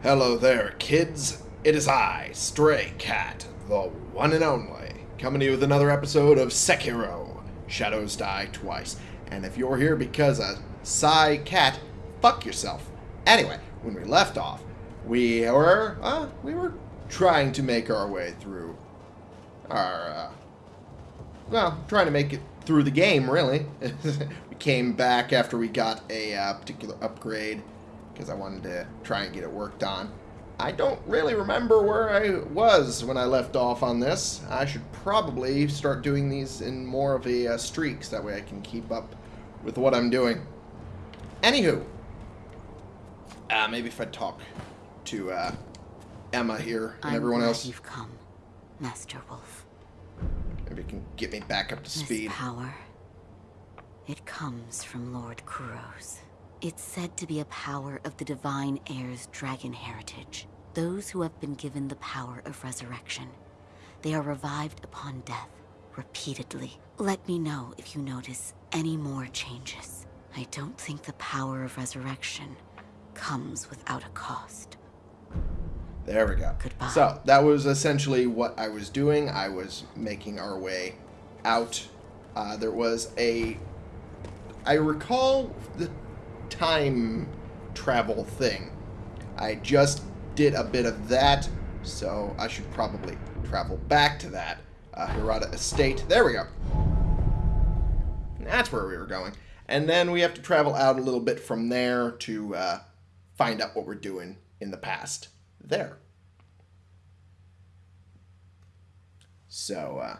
Hello there, kids. It is I, Stray Cat, the one and only, coming to you with another episode of Sekiro Shadows Die Twice. And if you're here because of Psy Cat, fuck yourself. Anyway, when we left off, we were, uh, we were trying to make our way through our, uh, well, trying to make it through the game, really. we came back after we got a uh, particular upgrade because I wanted to try and get it worked on. I don't really remember where I was when I left off on this. I should probably start doing these in more of a uh, streaks. That way I can keep up with what I'm doing. Anywho. Uh, maybe if I talk to uh, Emma here and I'm everyone else. you've come, Master Wolf. Maybe it can get me back up to This speed. power, it comes from Lord Kuro's. It's said to be a power of the Divine Heir's dragon heritage. Those who have been given the power of resurrection. They are revived upon death, repeatedly. Let me know if you notice any more changes. I don't think the power of resurrection comes without a cost. There we go. Goodbye. So that was essentially what I was doing. I was making our way out. Uh, there was a, I recall the time travel thing. I just did a bit of that, so I should probably travel back to that. Uh, Hirata Estate. There we go. That's where we were going. And then we have to travel out a little bit from there to uh, find out what we're doing in the past there. So, uh,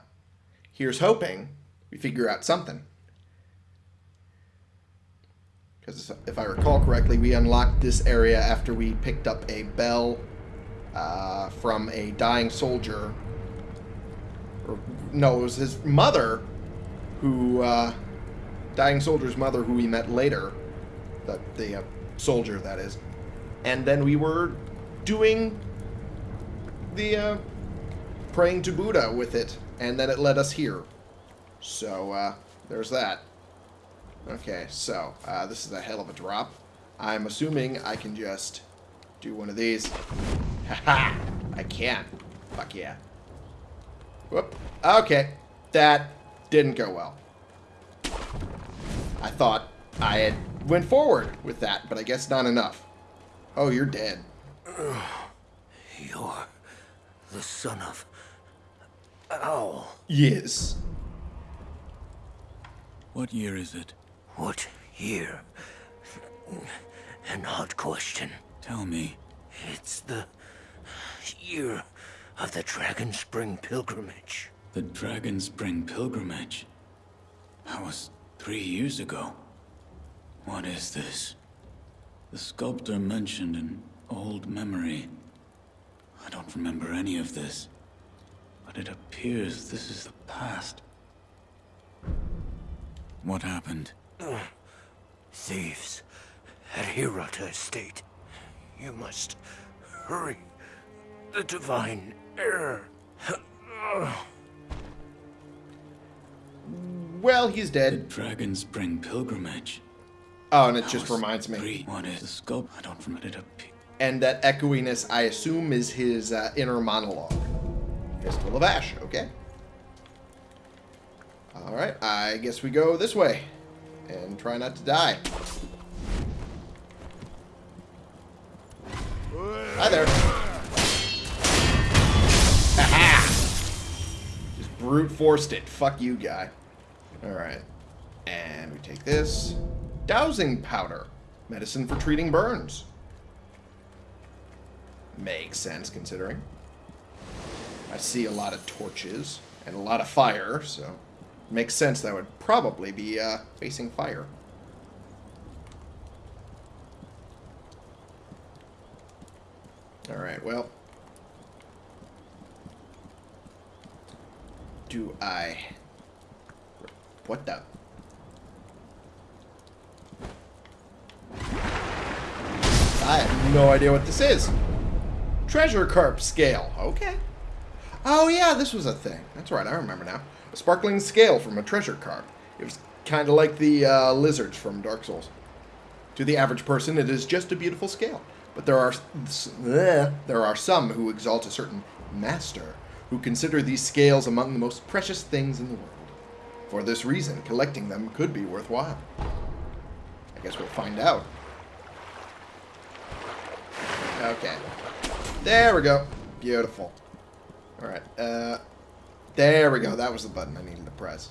here's hoping we figure out something. Because if I recall correctly, we unlocked this area after we picked up a bell uh, from a dying soldier. Or, no, it was his mother who, uh, dying soldier's mother who we met later. The, the uh, soldier, that is. And then we were doing the uh, praying to Buddha with it, and then it led us here. So, uh, there's that. Okay, so, uh, this is a hell of a drop. I'm assuming I can just do one of these. Haha! I can. Fuck yeah. Whoop. Okay. That didn't go well. I thought I had went forward with that, but I guess not enough. Oh, you're dead. You're the son of Owl. Yes. What year is it? What year? An odd question. Tell me. It's the year of the Dragon Spring pilgrimage. The Dragon Spring pilgrimage. That was three years ago. What is this? The sculptor mentioned an old memory. I don't remember any of this. But it appears this is the past. What happened? Thieves at Hirata Estate. You must hurry. The Divine Heir. Well, he's The dead. Dragon Spring pilgrimage. Oh, and it That just reminds me. three- What is the sculpt? I don't remember it. Appear. And that echoiness, I assume, is his uh, inner monologue. Fistful of Ash, okay. Alright, I guess we go this way. And try not to die. Hi there. Aha! Just brute forced it. Fuck you, guy. Alright. And we take this. Dousing powder. Medicine for treating burns. Makes sense considering. I see a lot of torches and a lot of fire, so makes sense that would probably be uh, facing fire. Alright, well. Do I... What the... I have no idea what this is. Treasure carp scale. Okay. Oh, yeah, this was a thing. That's right, I remember now. A sparkling scale from a treasure carp. It was kind of like the uh, lizards from Dark Souls. To the average person, it is just a beautiful scale. But there are there are some who exalt a certain master, who consider these scales among the most precious things in the world. For this reason, collecting them could be worthwhile. I guess we'll find out. Okay. There we go. Beautiful. Alright, uh... There we go. That was the button I needed to press.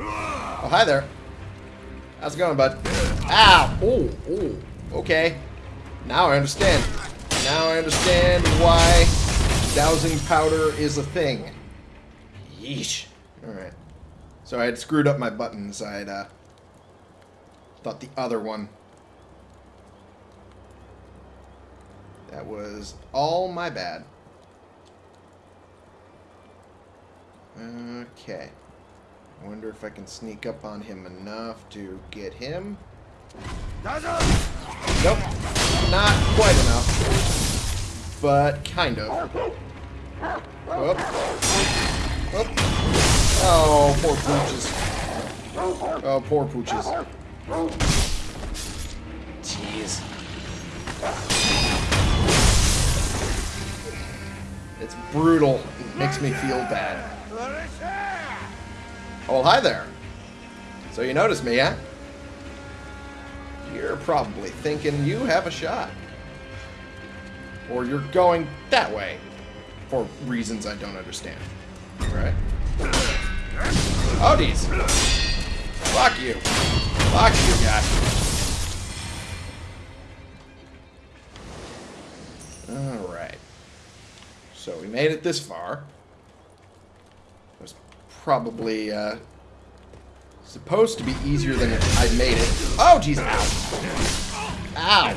Oh, hi there. How's it going, bud? Ow! Oh, oh. Okay. Now I understand. Now I understand why dousing powder is a thing. Yeesh. Alright. So I had screwed up my buttons. I had, uh... Thought the other one... That was all my bad. Okay. I wonder if I can sneak up on him enough to get him. Nope. Not quite enough. But kind of. Whoop. Whoop. Oh, poor pooches. Oh, poor pooches. Jeez. It's brutal. It makes me feel bad. Oh, hi there. So you noticed me, huh? You're probably thinking you have a shot. Or you're going that way. For reasons I don't understand. Right? Oh, geez. Fuck you. Fuck you, guy. Alright. So we made it this far probably uh, supposed to be easier than I made it. Oh, jeez. Ow. Ow.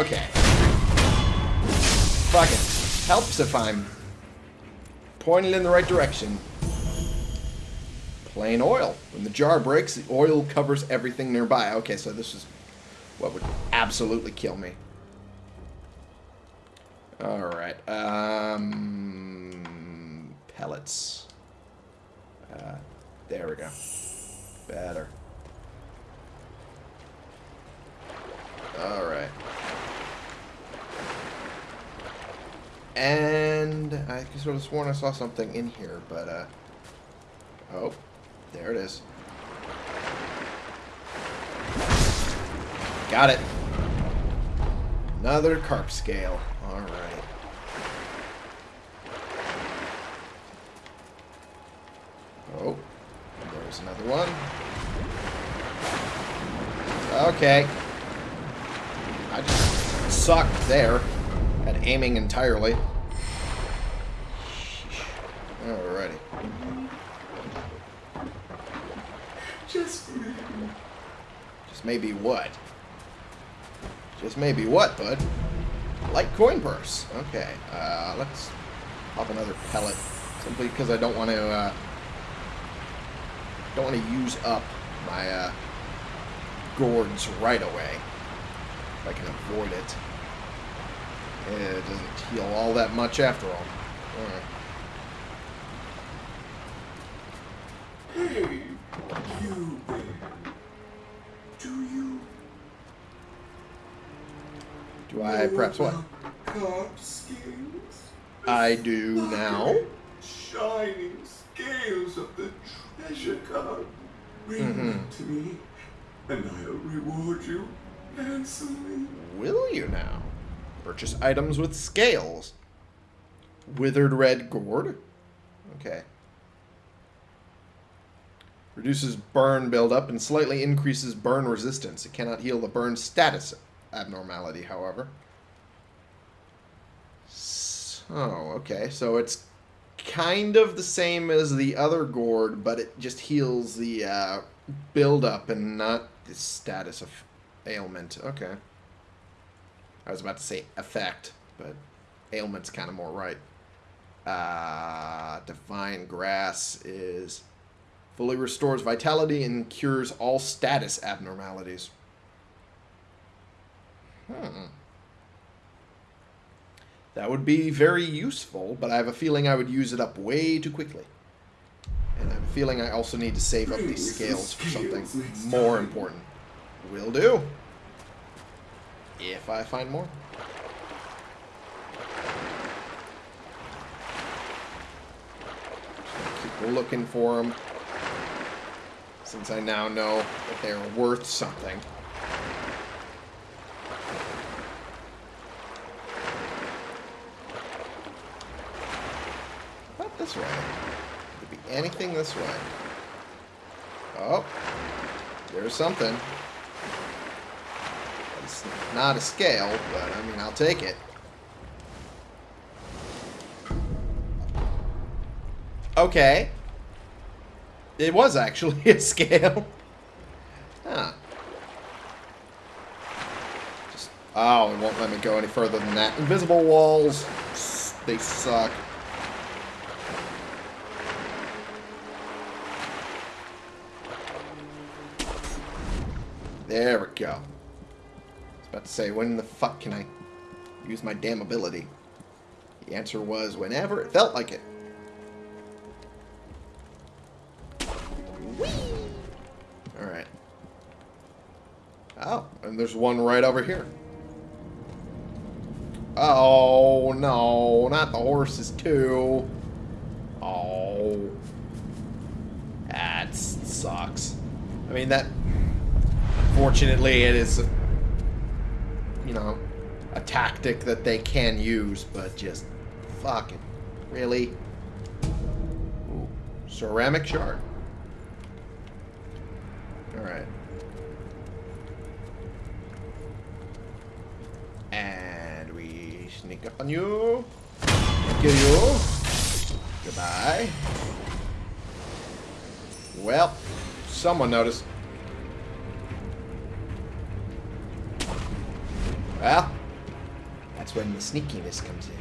Okay. Fuck it. helps if I'm pointed in the right direction. Plain oil. When the jar breaks, the oil covers everything nearby. Okay, so this is what would absolutely kill me. Alright. Um pellets. Uh, there we go. Better. Alright. And I sort of sworn I saw something in here, but, uh... Oh, there it is. Got it. Another carp scale. Alright. Oh, there's another one. Okay. I just sucked there at aiming entirely. Alrighty. Just maybe. Just maybe what? Just maybe what, bud? Light coin purse. Okay. Uh, let's pop another pellet. Simply because I don't want to uh, don't want to use up my uh, gourds right away. If I can avoid it. It doesn't heal all that much after all. Alright. Hey, you there. Do you... Do I perhaps what? I do now. Shining scales of the treasure carp. Bring mm -hmm. them to me, and I'll reward you handsomely. Will you now? Purchase items with scales. Withered red gourd. Okay. Reduces burn buildup and slightly increases burn resistance. It cannot heal the burn status abnormality, however. So, okay. So it's kind of the same as the other gourd, but it just heals the uh, buildup and not the status of ailment. Okay. I was about to say effect, but ailment's kind of more right. Uh, divine grass is fully restores vitality and cures all status abnormalities. Hmm. That would be very useful, but I have a feeling I would use it up way too quickly. And I have a feeling I also need to save up these scales for something more important. Will do. If I find more. Keep looking for them. Since I now know that they are worth something. Not way. Could be anything this way. Oh. There's something. It's not a scale, but I mean, I'll take it. Okay. It was actually a scale. Huh. Just, oh, it won't let me go any further than that. Invisible walls, they suck. There we go. I was about to say, when the fuck can I use my damn ability? The answer was whenever it felt like it. Alright. Oh, and there's one right over here. Oh, no, not the horses too. Oh. That sucks. I mean, that... Fortunately, it is, you know, a tactic that they can use, but just fucking really. Ooh, ceramic shard. All right. And we sneak up on you. Kill you. Goodbye. Well, someone noticed. Well, that's when the sneakiness comes in.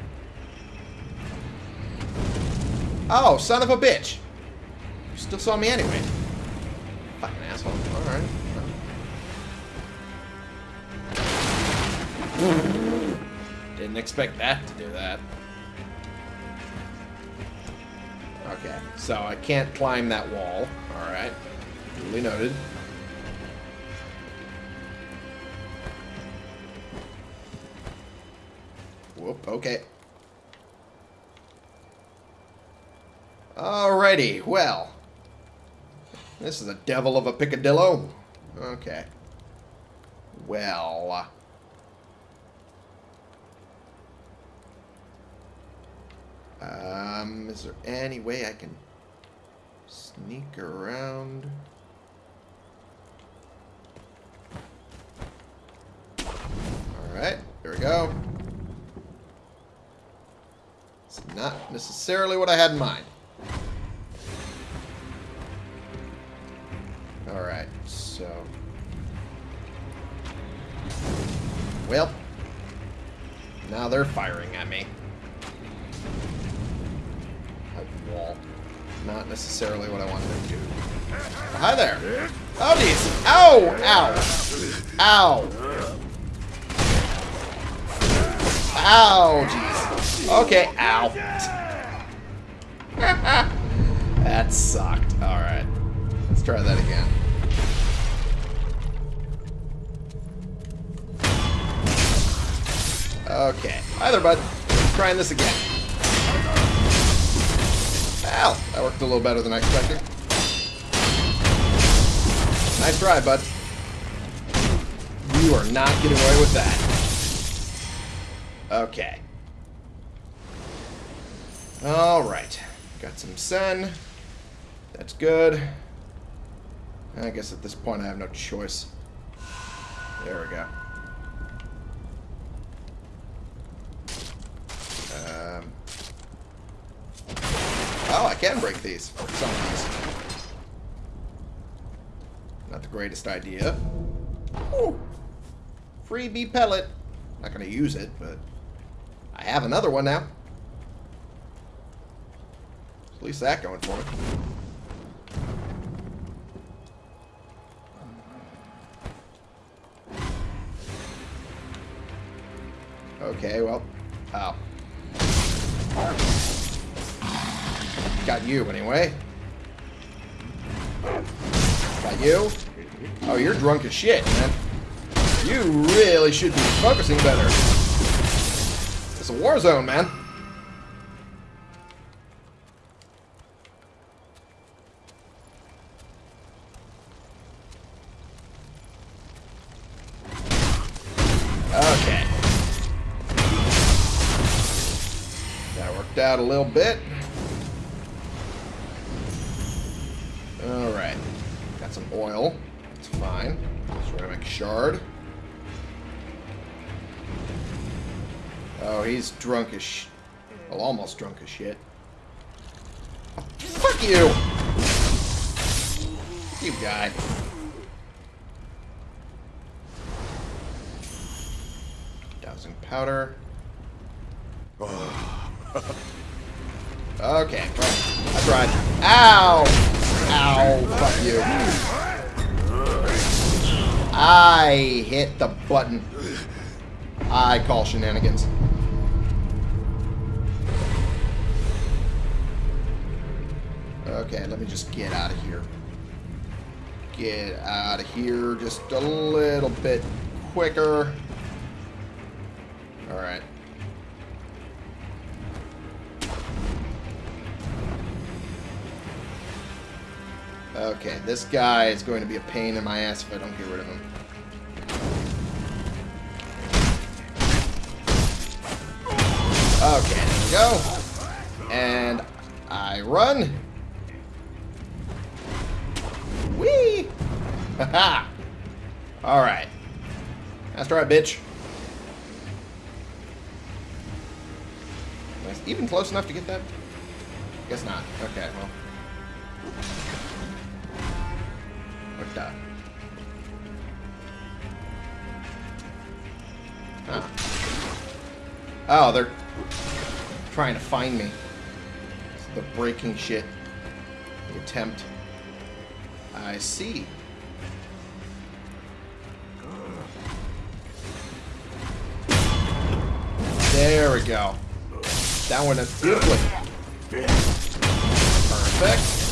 Oh, son of a bitch! You still saw me anyway. Fucking asshole. Alright. Didn't expect that to do that. Okay, so I can't climb that wall. Alright. Duly noted. Whoop, okay. Alrighty, well. This is a devil of a picadillo. Okay. Well. Um, is there any way I can sneak around? Alright, there we go. It's not necessarily what I had in mind. Alright, so... Well. Now they're firing at me. A wall. Not necessarily what I wanted to do. Hi there. Oh, jeez. Ow! Ow! Ow! Ow, jeez. Okay, ow. that sucked. Alright. Let's try that again. Okay. Hi there, bud. Trying this again. Ow! That worked a little better than I expected. Nice try, bud. You are not getting away with that. Okay. Alright. Got some sun. That's good. I guess at this point I have no choice. There we go. Um, oh, I can break these. Some of these. Not the greatest idea. Ooh. Freebie pellet. Not going to use it, but I have another one now. At least that going for me. Okay, well, oh. Got you, anyway. Got you. Oh, you're drunk as shit, man. You really should be focusing better. It's a war zone, man. Out a little bit. Alright. Got some oil. That's fine. Ceramic shard. Oh, he's drunk as sh... Well, almost drunk as shit. Fuck you! You guy. Dousing powder. Okay, I tried. Ow! Ow, fuck you. I hit the button. I call shenanigans. Okay, let me just get out of here. Get out of here just a little bit quicker. Alright. Okay, this guy is going to be a pain in my ass if I don't get rid of him. Okay, there we go. And I run. Whee! Haha! Alright. That's right, bitch. I even close enough to get that? Guess not. Okay, well. What the? Ah. Oh, they're trying to find me. The breaking shit. The attempt. I see. There we go. That one is beautifully. Perfect.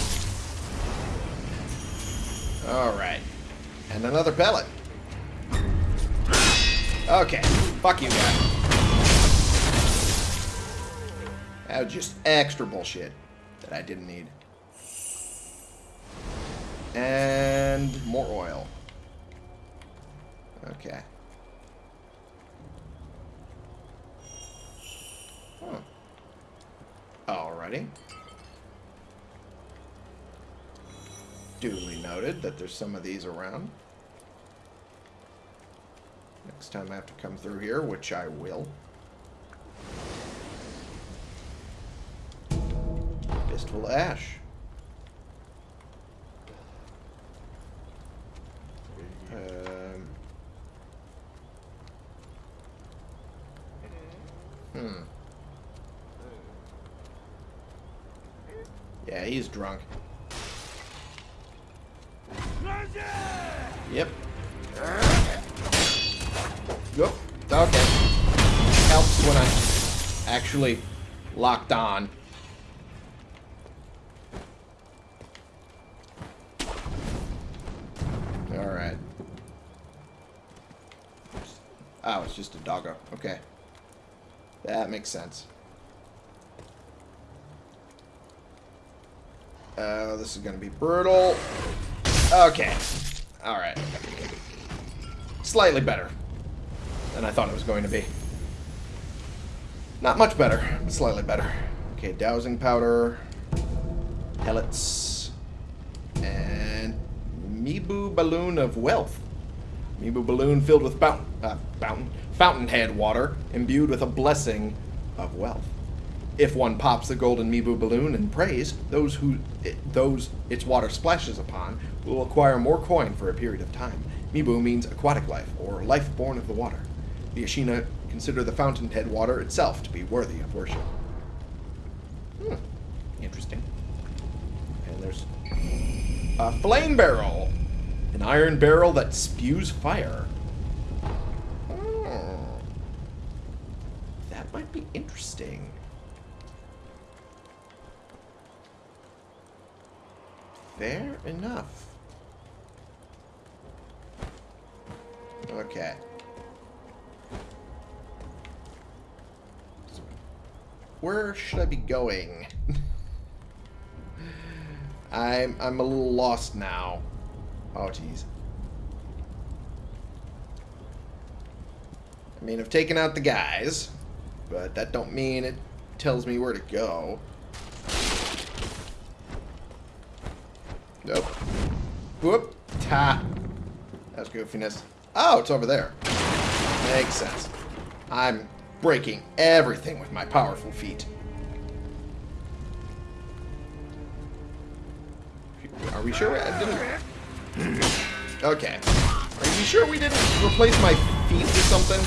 Alright. And another pellet. Okay. Fuck you, guy. That was just extra bullshit that I didn't need. And more oil. Okay. Huh. Alrighty. Duly noted that there's some of these around. Next time I have to come through here, which I will. Fistful ash. Um, hmm. Yeah, he's drunk. Yep. Yep. Okay. Helps when I'm actually locked on. Alright. Oh, it's just a doggo. Okay. That makes sense. Uh, this is going to be brutal. Okay. Alright. Slightly better than I thought it was going to be. Not much better, but slightly better. Okay, dousing powder, pellets, and Mibu balloon of wealth. Mibu balloon filled with fountain, uh, fountain, fountainhead water, imbued with a blessing of wealth. If one pops the golden Mibu balloon and prays, those who it, those its water splashes upon will acquire more coin for a period of time. Mibu means aquatic life, or life born of the water. The Ashina consider the fountainhead water itself to be worthy of worship. Hmm. Interesting. And there's a flame barrel. An iron barrel that spews fire. Hmm. That might be interesting. Fair enough. Okay. Where should I be going? I'm I'm a little lost now. Oh jeez. I mean, I've taken out the guys, but that don't mean it tells me where to go. Nope. Whoop. Ta. That's goofiness. Oh, it's over there. Makes sense. I'm breaking everything with my powerful feet. Are we sure I didn't... Okay. Are you sure we didn't replace my feet with something?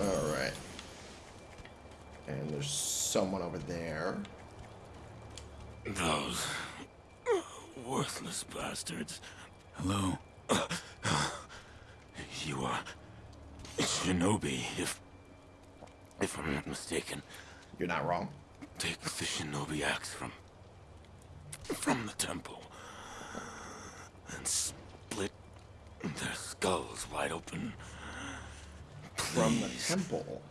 Alright. And there's someone over there. Those worthless bastards. Hello? You are Shinobi, if if I'm not mistaken. You're not wrong. Take the Shinobi axe from from the temple and split their skulls wide open. From the temple.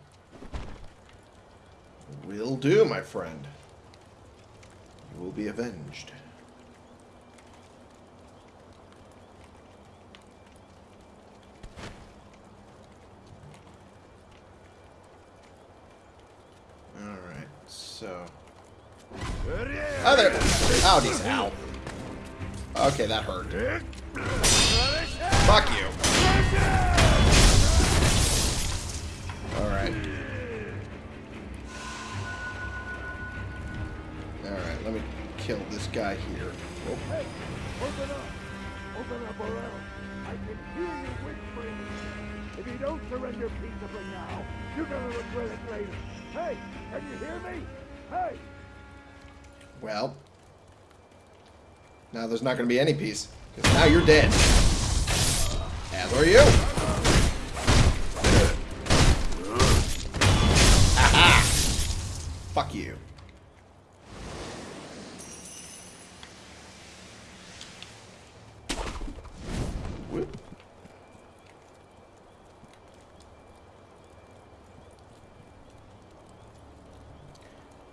Will do, my friend. Will be avenged. Alright, so... Oh, there! Oh, geez, ow. Okay, that hurt. Fuck you. Alright. Alright, let me kill this guy here. Oh, Hey, open up! Open up or else I can hear you whispering. If you don't surrender peaceably now, you're gonna regret it later. Hey, can you hear me? Hey! well. Now there's not going to be any peace. Because now you're dead. As are you. Aha! Fuck you.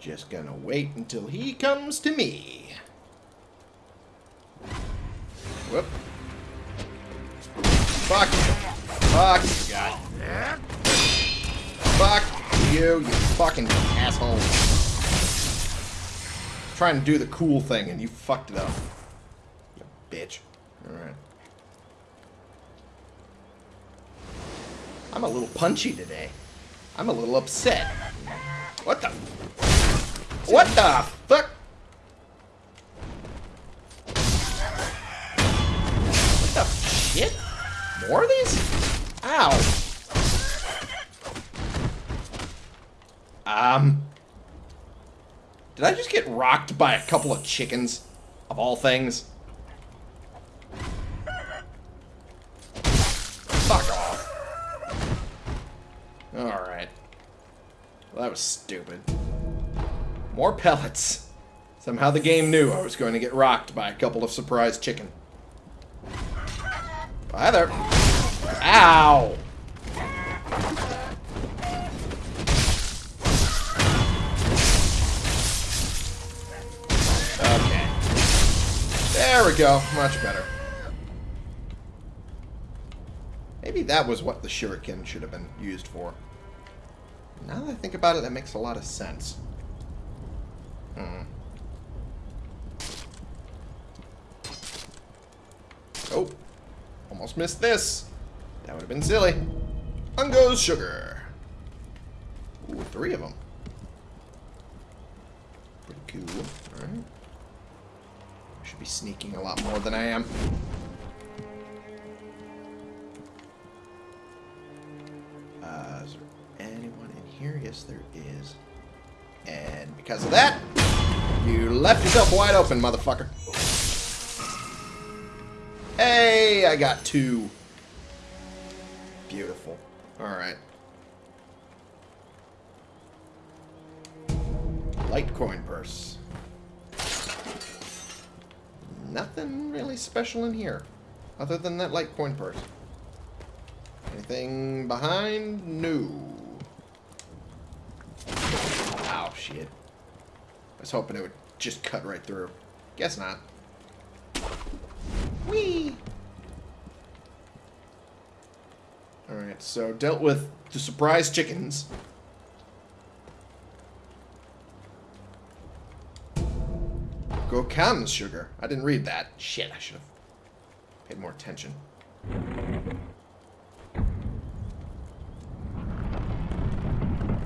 Just gonna wait until he comes to me. Whoop. Fuck. Fuck guy. Fuck you, you fucking asshole. Trying to do the cool thing and you fucked it up. You bitch. Alright. I'm a little punchy today. I'm a little upset. What the? What the fuck? What the shit? More of these? Ow. Um. Did I just get rocked by a couple of chickens? Of all things? Fuck off. Alright. Well, that was stupid. More pellets. Somehow the game knew I was going to get rocked by a couple of surprise chicken. Hi there. Ow! Okay. There we go. Much better. Maybe that was what the shuriken should have been used for. Now that I think about it, that makes a lot of sense. Hmm. Oh. Almost missed this. That would have been silly. Ungo's sugar. Ooh, three of them. Pretty cool. Alright. Should be sneaking a lot more than I am. Uh, is there anyone in here? Yes, there is. And because of that, you left yourself wide open, motherfucker. Hey, I got two. Beautiful. Alright. light coin purse. nothing really special in here. Other than that light coin purse. Anything behind? No. Ow, shit. I was hoping it would just cut right through. Guess not. Whee! Alright, so dealt with the surprise chickens. Gokan's, sugar. I didn't read that. Shit, I should have paid more attention.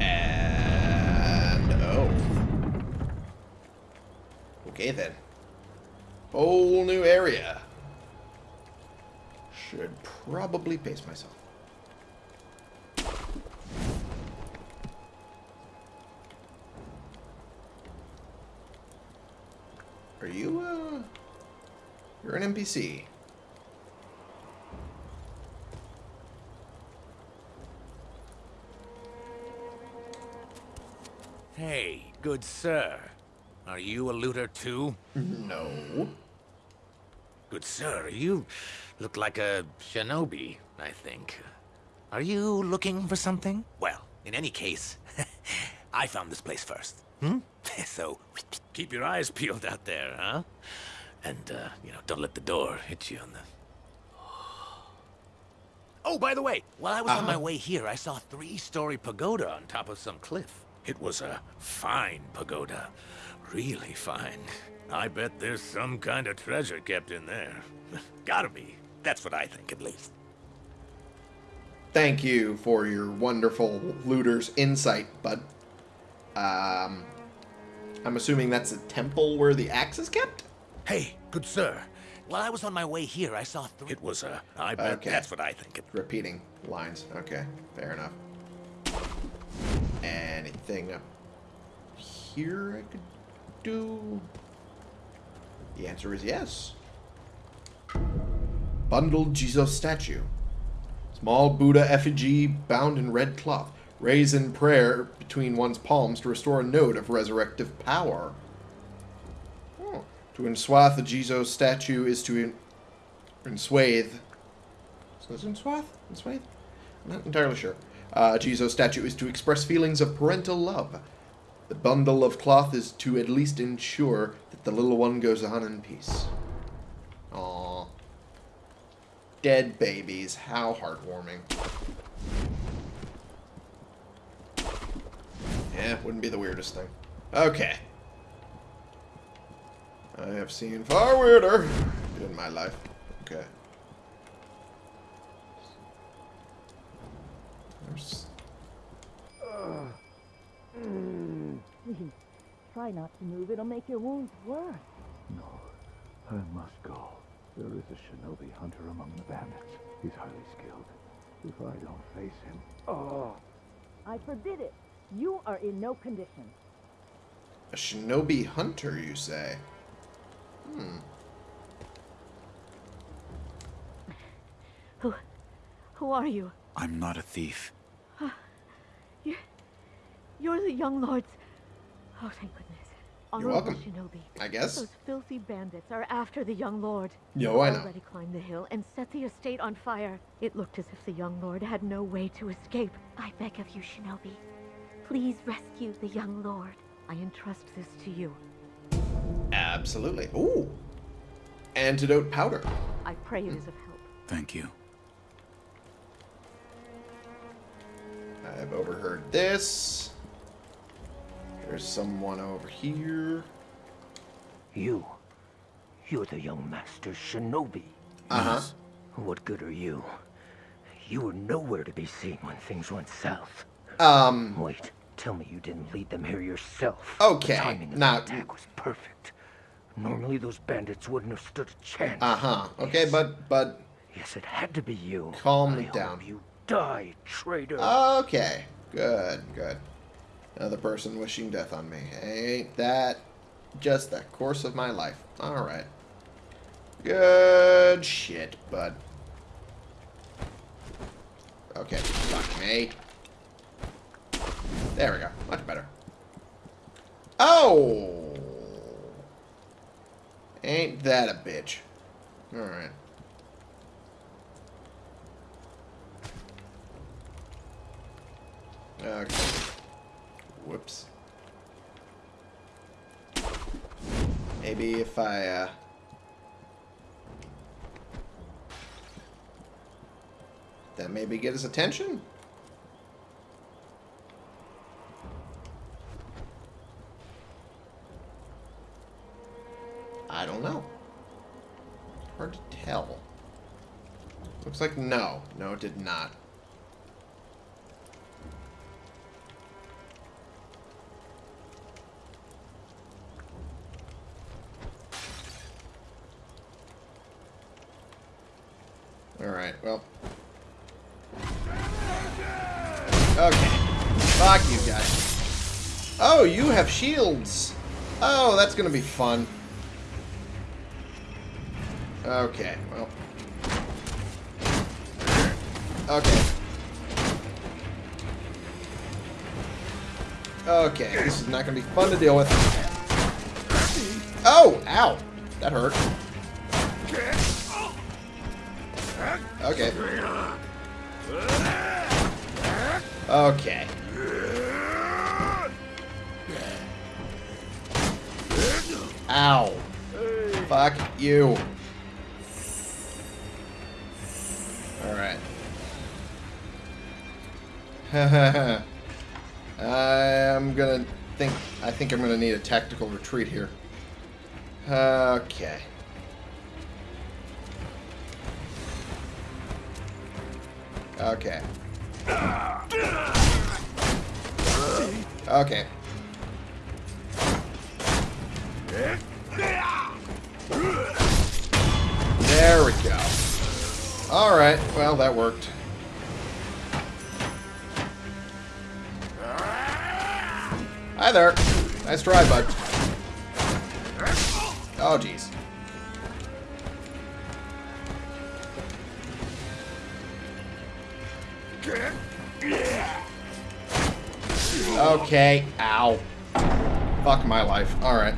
And oh. Okay then. Whole new area. Should probably pace myself. Are you, uh... You're an NPC. Hey, good sir. Are you a looter too? No. Good sir, you look like a shinobi, I think. Are you looking for something? Well, in any case, I found this place first. Hmm? so, keep your eyes peeled out there, huh? And, uh, you know, don't let the door hit you on the... Oh, by the way, while I was on my way here, I saw a three-story pagoda on top of some cliff. It was a fine pagoda. Really fine. I bet there's some kind of treasure kept in there. Gotta be. That's what I think, at least. Thank you for your wonderful looter's insight, bud. Um, I'm assuming that's a temple where the axe is kept? Hey, good sir. While I was on my way here, I saw three... It was a... I bet Okay. that's what I think. It... Repeating lines. Okay, fair enough. Anything up here I could do? The answer is yes. Bundled Jizo statue. Small Buddha effigy bound in red cloth. Raise in prayer between one's palms to restore a note of resurrective power. Oh. To enswathe the Jizo statue is to en- enswathe. So is enswath? Enswathe? I'm not entirely sure. Uh, Jizo statue is to express feelings of parental love. The bundle of cloth is to at least ensure that the little one goes on in peace. Aww. Dead babies. How heartwarming. Yeah, wouldn't be the weirdest thing. Okay. I have seen far weirder in my life. Okay. There's Please, try not to move. It'll make your wounds worse. No, I must go. There is a shinobi hunter among the bandits. He's highly skilled. If I don't face him, oh, I forbid it. You are in no condition. a shinobi hunter, you say? Hmm. Who, who are you? I'm not a thief. You're, you're the young lords. Oh, thank goodness. Honorable welcome. Shinobi. I guess. Those filthy bandits are after the young lord. Yo, I know. Already climbed the hill and set the estate on fire. It looked as if the young lord had no way to escape. I beg of you, Shinobi. Please rescue the young lord. I entrust this to you. Absolutely. Ooh. Antidote powder. I pray it mm. is of help. Thank you. I've overheard this. There's someone over here. You. You're the young master shinobi. Uh huh. What good are you? You were nowhere to be seen when things went south. Um. Wait, tell me you didn't lead them here yourself. Okay, The timing of the attack was perfect. Normally those bandits wouldn't have stood a chance. Uh huh. Okay, but but Yes, it had to be you. Calm I down. You die, traitor. okay. Good. Good. Another person wishing death on me. Ain't that just the course of my life? All right. Good shit, bud. Okay, fuck me. There we go. Much better. Oh! Ain't that a bitch. Alright. Okay. Whoops. Maybe if I, uh... That maybe get his attention? I don't know. Hard to tell. Looks like no. No, it did not. Alright, well. Okay. Fuck you guys. Oh, you have shields. Oh, that's gonna be fun. Okay, well. Okay. Okay, this is not to be fun to deal with. Oh! Ow! That hurt. Okay. Okay. Ow. Fuck you. Alright. I'm gonna think I think I'm gonna need a tactical retreat here. Okay. Okay. Okay. There we go. Alright, well, that worked. Hi there. Nice try, bud. Oh, jeez. Okay. Ow. Fuck my life. Alright.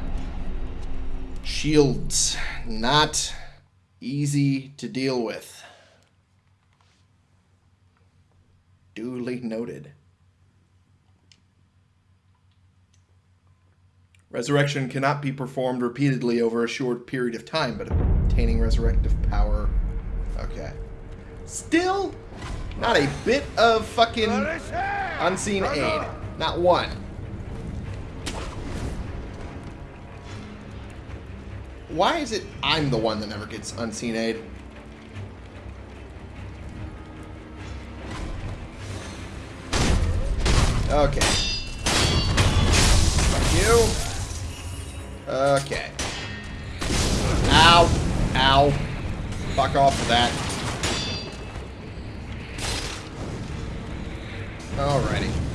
Shields. Not easy to deal with. Duly noted. Resurrection cannot be performed repeatedly over a short period of time, but obtaining resurrective power... Okay. Still, not a bit of fucking unseen aid. Not one. Why is it I'm the one that never gets unseen aid? Okay. Fuck you. Okay. Ow. Ow. Fuck off with that. Alrighty.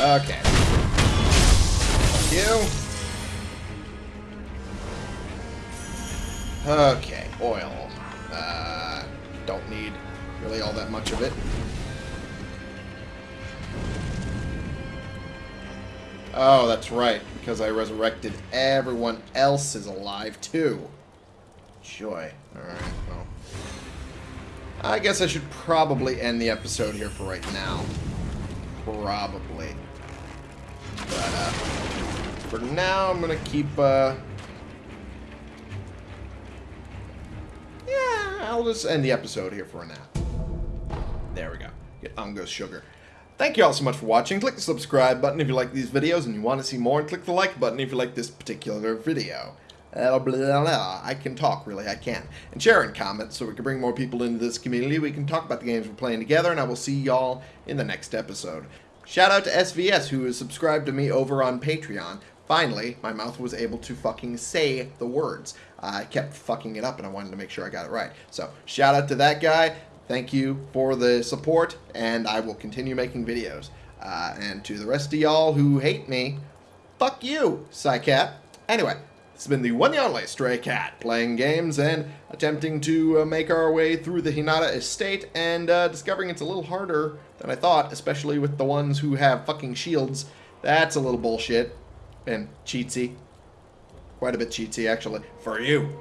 Okay. You. Okay, oil. Uh, don't need really all that much of it. Oh, that's right, because I resurrected everyone else is alive too. Joy. Alright, well. I guess I should probably end the episode here for right now. Probably. But, uh, for now, I'm gonna keep, uh... Yeah, I'll just end the episode here for now. There we go. Get Ungo's sugar. Thank you all so much for watching. Click the subscribe button if you like these videos and you want to see more, and click the like button if you like this particular video. Uh, blah, blah, blah. I can talk, really, I can. And share and comment so we can bring more people into this community. We can talk about the games we're playing together, and I will see y'all in the next episode. Shout out to SVS, who is subscribed to me over on Patreon. Finally, my mouth was able to fucking say the words. I kept fucking it up, and I wanted to make sure I got it right. So, shout out to that guy. Thank you for the support, and I will continue making videos. Uh, and to the rest of y'all who hate me, fuck you, Psycat. Anyway, has been the one and only Stray Cat, playing games and attempting to uh, make our way through the Hirata estate, and uh, discovering it's a little harder than I thought, especially with the ones who have fucking shields. That's a little bullshit and cheatsy. quite a bit cheatsy actually. For you.